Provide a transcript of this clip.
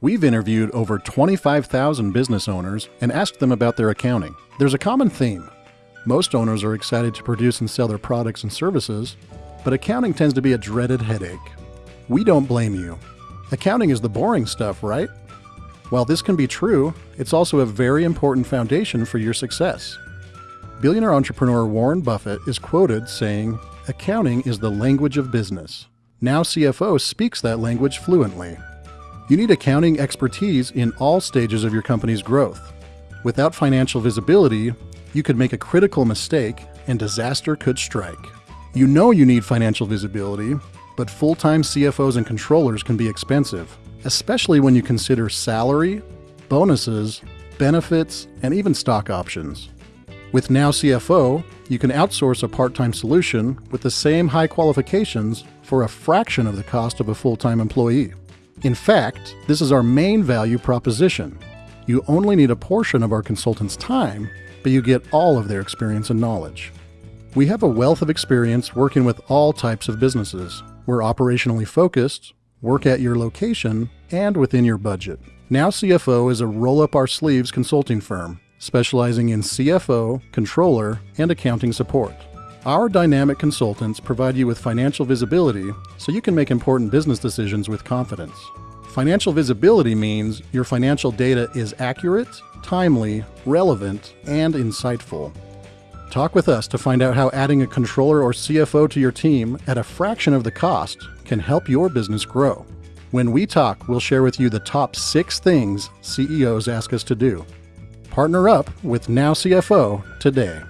We've interviewed over 25,000 business owners and asked them about their accounting. There's a common theme. Most owners are excited to produce and sell their products and services, but accounting tends to be a dreaded headache. We don't blame you. Accounting is the boring stuff, right? While this can be true, it's also a very important foundation for your success. Billionaire entrepreneur Warren Buffett is quoted saying, Accounting is the language of business. Now CFO speaks that language fluently. You need accounting expertise in all stages of your company's growth. Without financial visibility, you could make a critical mistake and disaster could strike. You know you need financial visibility, but full time CFOs and controllers can be expensive, especially when you consider salary, bonuses, benefits, and even stock options. With Now CFO, you can outsource a part time solution with the same high qualifications for a fraction of the cost of a full time employee. In fact, this is our main value proposition. You only need a portion of our consultants' time, but you get all of their experience and knowledge. We have a wealth of experience working with all types of businesses. We're operationally focused, work at your location, and within your budget. Now CFO is a roll up our sleeves consulting firm specializing in CFO, controller, and accounting support. Our dynamic consultants provide you with financial visibility so you can make important business decisions with confidence. Financial visibility means your financial data is accurate, timely, relevant, and insightful. Talk with us to find out how adding a controller or CFO to your team at a fraction of the cost can help your business grow. When we talk, we'll share with you the top six things CEOs ask us to do. Partner up with Now CFO today.